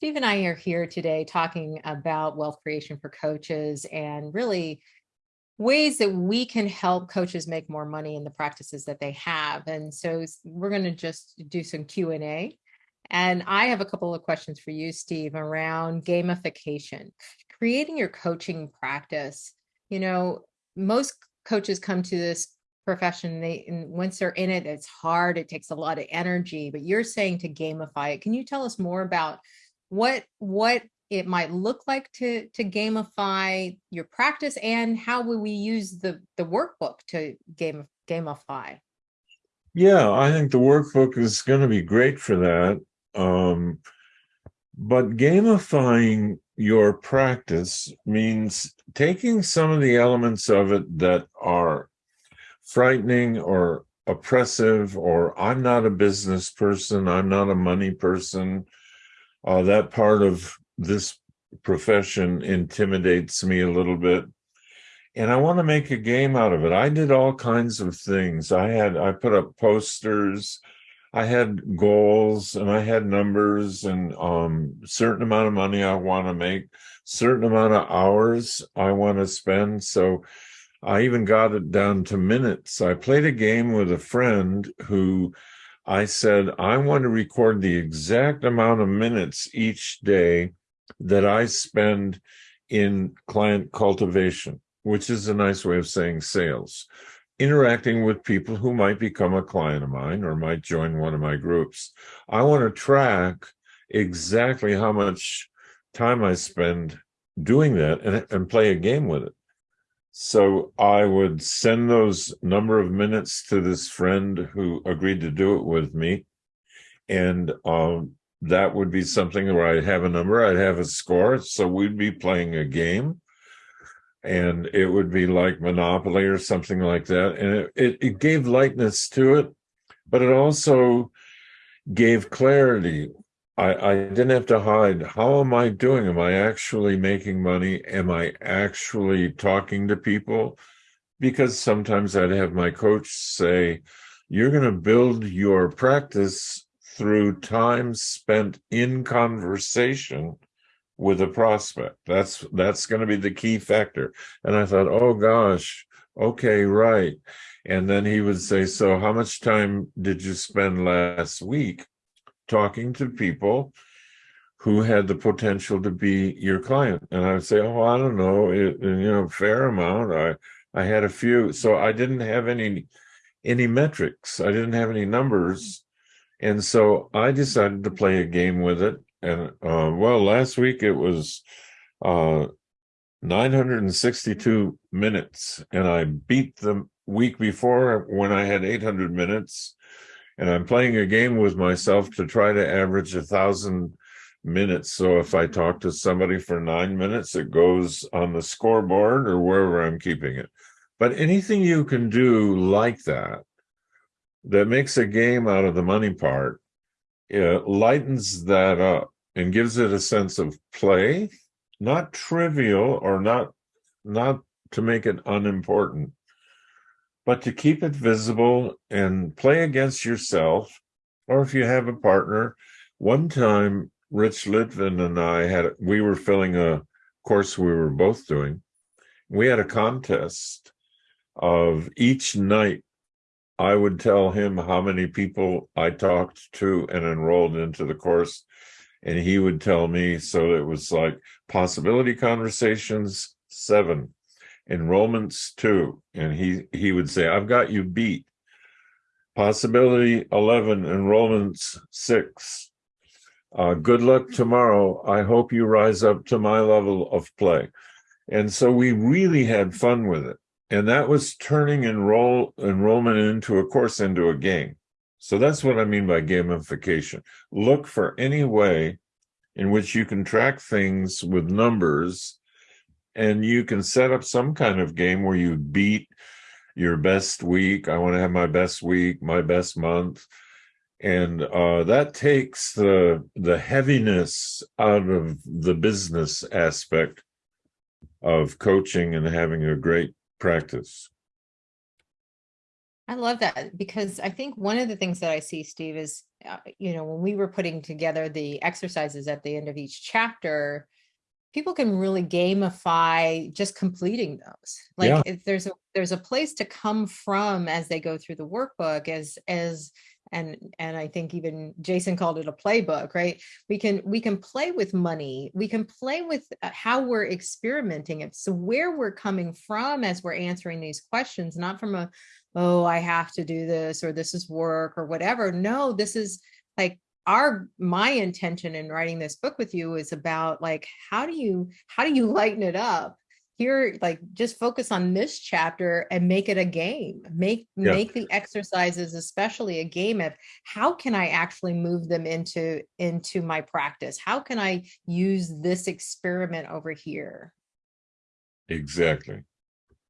Steve and I are here today talking about wealth creation for coaches and really ways that we can help coaches make more money in the practices that they have. And so we're going to just do some Q&A. And I have a couple of questions for you, Steve, around gamification, creating your coaching practice. You know, most coaches come to this profession they and once they're in it it's hard it takes a lot of energy but you're saying to gamify it can you tell us more about what what it might look like to to gamify your practice and how will we use the the workbook to game gamify? Yeah i think the workbook is going to be great for that um but gamifying your practice means taking some of the elements of it that are frightening or oppressive or i'm not a business person i'm not a money person uh, that part of this profession intimidates me a little bit and i want to make a game out of it. I did all kinds of things. I had i put up posters i had goals and i had numbers and um certain amount of money i want to make certain amount of hours i want to spend so i even got it down to minutes. I played a game with a friend who I said, I want to record the exact amount of minutes each day that I spend in client cultivation, which is a nice way of saying sales, interacting with people who might become a client of mine or might join one of my groups. I want to track exactly how much time I spend doing that and, and play a game with it. So I would send those number of minutes to this friend who agreed to do it with me. And um, that would be something where I'd have a number, I'd have a score. So we'd be playing a game and it would be like Monopoly or something like that. And it, it, it gave lightness to it, but it also gave clarity. I, I didn't have to hide. How am I doing? Am I actually making money? Am I actually talking to people? Because sometimes I'd have my coach say, you're going to build your practice through time spent in conversation with a prospect. That's that's going to be the key factor. And I thought, oh gosh, okay, right. And then he would say, so how much time did you spend last week? Talking to people who had the potential to be your client. And I would say, oh, I don't know, it, you know, fair amount. I, I had a few, so I didn't have any, any metrics. I didn't have any numbers. And so I decided to play a game with it. And uh, well, last week it was uh, 962 minutes and I beat the week before when I had 800 minutes and I'm playing a game with myself to try to average a thousand minutes. So if I talk to somebody for nine minutes, it goes on the scoreboard or wherever I'm keeping it. But anything you can do like that, that makes a game out of the money part, lightens that up and gives it a sense of play, not trivial or not, not to make it unimportant, but to keep it visible and play against yourself, or if you have a partner. One time, Rich Litvin and I had, we were filling a course we were both doing. We had a contest of each night. I would tell him how many people I talked to and enrolled into the course. And he would tell me, so it was like possibility conversations, seven, enrollments two, and he he would say, "I've got you beat." Possibility eleven, enrollments six. Uh, good luck tomorrow. I hope you rise up to my level of play. And so we really had fun with it. And that was turning enroll enrollment into a course into a game. So that's what I mean by gamification. Look for any way in which you can track things with numbers and you can set up some kind of game where you beat your best week. I want to have my best week, my best month. And uh, that takes the the heaviness out of the business aspect of coaching and having a great practice. I love that because I think one of the things that I see, Steve, is, uh, you know, when we were putting together the exercises at the end of each chapter, people can really gamify just completing those. Yeah. Like if there's a there's a place to come from as they go through the workbook as as and and I think even Jason called it a playbook, right? We can we can play with money. We can play with uh, how we're experimenting it. So where we're coming from as we're answering these questions, not from a oh, I have to do this or this is work or whatever. No, this is like our my intention in writing this book with you is about like how do you how do you lighten it up here like just focus on this chapter and make it a game make Yeah. make the exercises especially a game of how can i actually move them into into my practice how can i use this experiment over here Exactly.